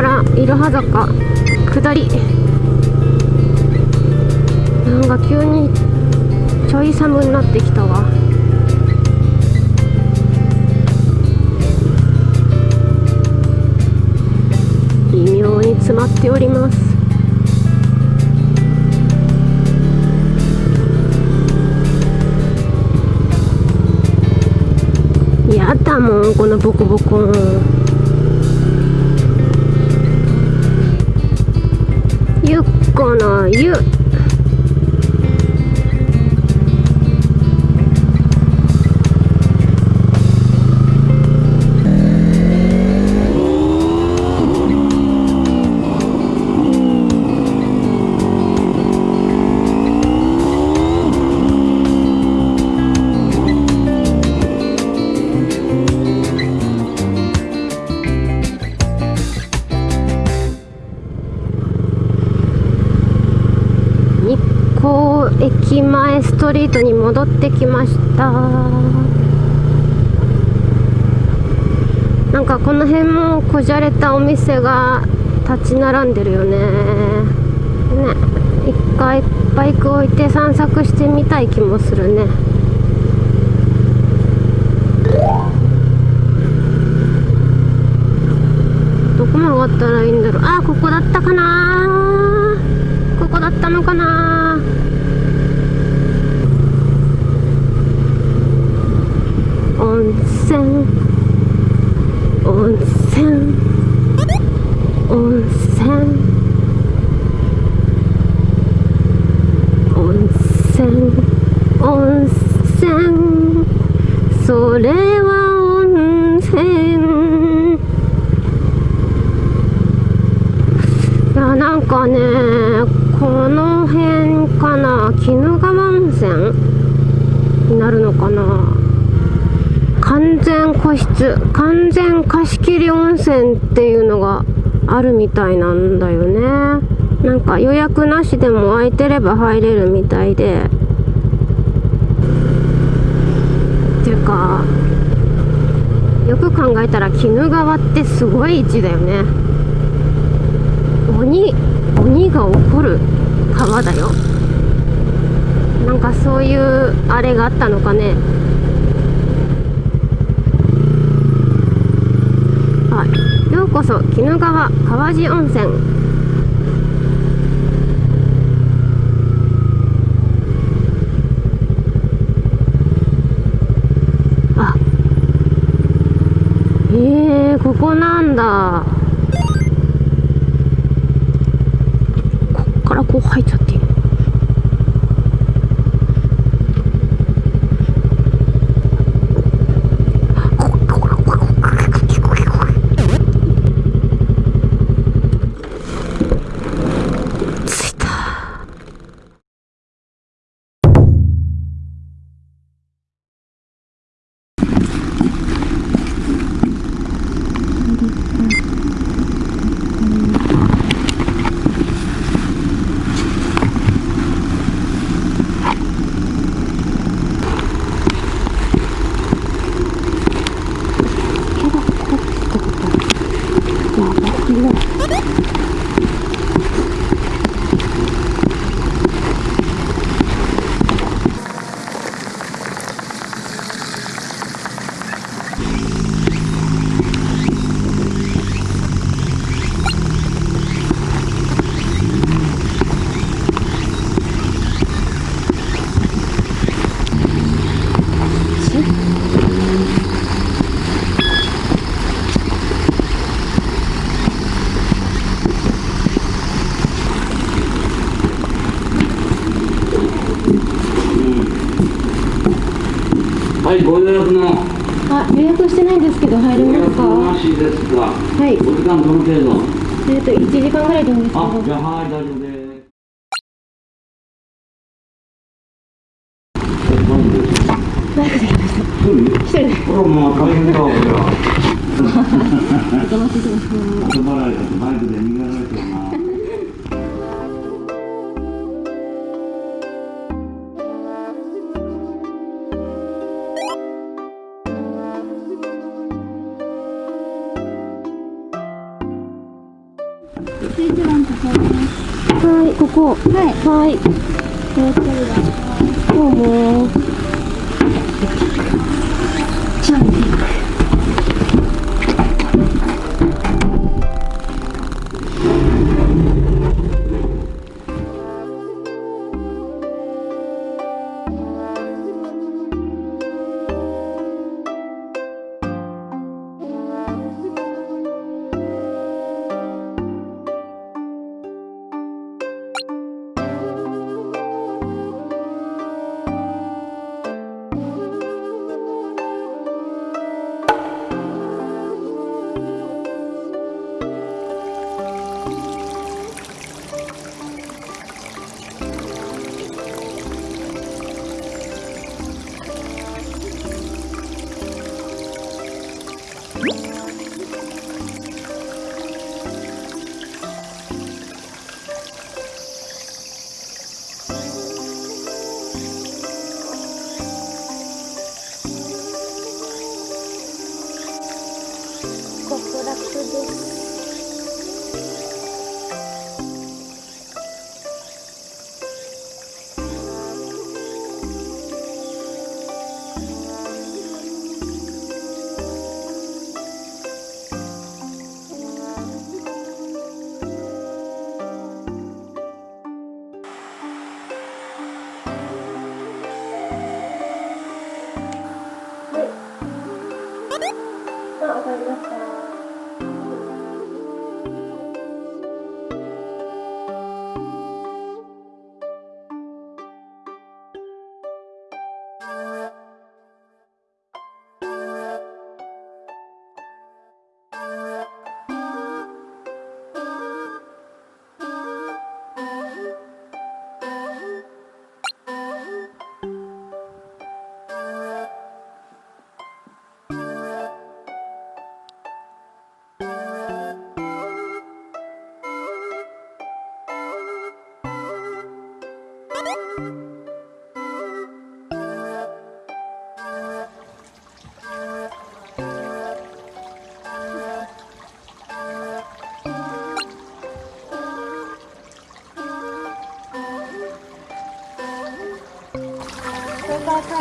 からいろは坂。下り。なんか急にちょい寒になってきたわ。微妙に詰まっております。やだもんこのボコボコ。ゆっ駅前ストリートに戻ってきました。なんかこの辺もこじゃれたお店が立ち並んでるよね。ね一回バイク置いて散策してみたい気もするね。どこ曲がったらいいんだろう。あここだったかなここだったのかな温泉温泉温泉温泉温泉それは温泉いやなんかねこの辺かな鬼怒川温泉になるのかな完全個室完全貸し切り温泉っていうのがあるみたいなんだよね。なんか予約なしでも空いてれば入れるみたいで。ていうかよく考えたら鬼怒川ってすごい位置だよね。鬼鬼が起こる川だよ。なんかそういうあれがあったのかねはいようこそ鬼怒川川路温泉。あ。えー、ここなんだ。こっからこう入っちゃって。はい、ご予約の。あ予約してないんですけど入れますか？なしですが、はい。お時間どの。程度えっと1時間ぐらいでいいんです。けどあ、じゃあはい、大丈夫です。え何でですかバイクで来ました。一人？一人。でこれはもう大変だわ、これは。お待ちしてます後払いだとバイクで逃げられてるな。11番ここです。はいここはい。はい気をつけてください。どうもじゃあ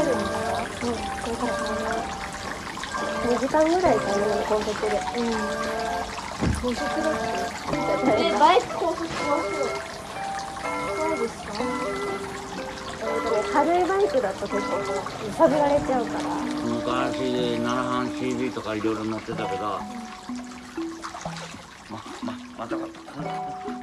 るん。だよ。うん、これからかな。2時間ぐらいかな、高速で。うん。高速だって。え、バイク高速はそうですかえー、軽いバイクだと結構揺さぶられちゃうから。昔七班 CD とかいろいろ乗ってたけどまままたかった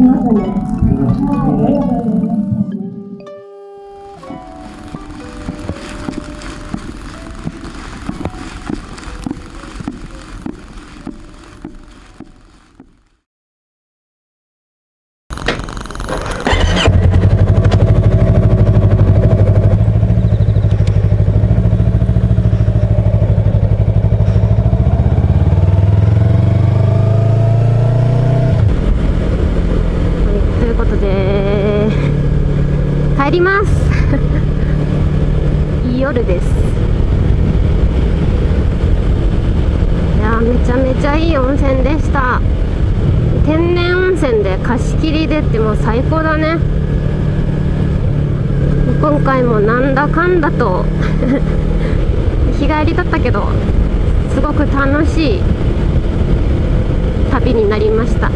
はい、と帰ります。い い夜です。いやめちゃめちゃいい温泉でした。天然温泉で貸し切りでってもう最高だね。今回もなんだかんだと 日帰りだったけどすごく楽しい旅になりました。